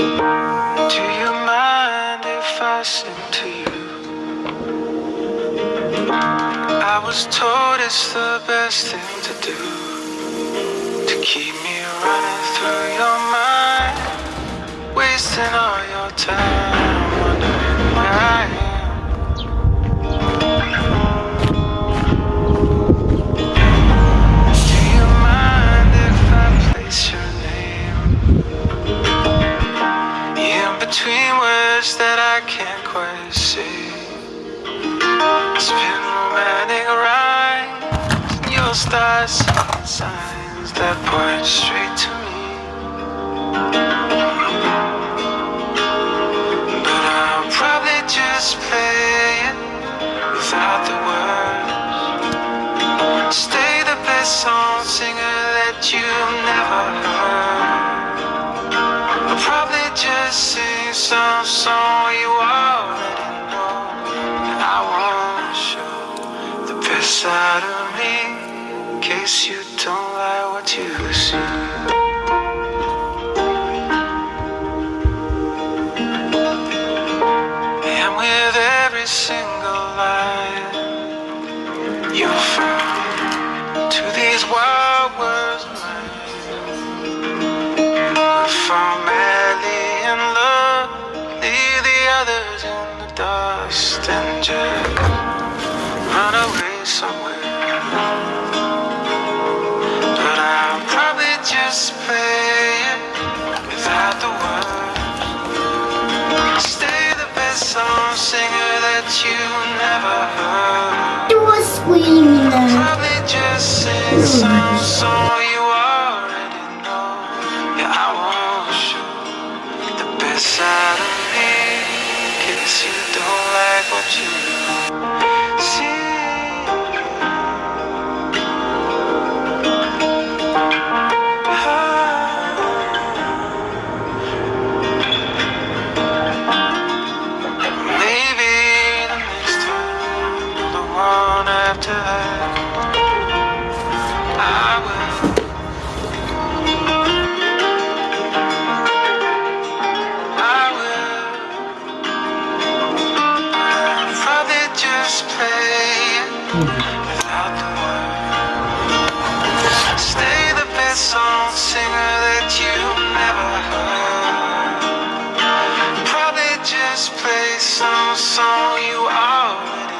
Do you mind if I sing to you? I was told it's the best thing to do To keep me running through your mind Wasting all your time wondering between words that I can't quite say? Spin romantic rhymes and you'll start seeing signs that point straight to me. But I'll probably just play it without the words. Stay the best song singer that you've never heard. Some song you already know. And I wanna show the best side of me in case you don't like what you see. And with every single line that you never heard. It was screaming. Probably just sing some song you already know. Yeah, I won't show the best side of me in case you don't like what you see. One after I will. Just play it without the words. Stay the best song singer that you never heard. Probably just play some song you already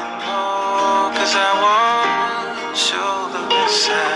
I want show the listen.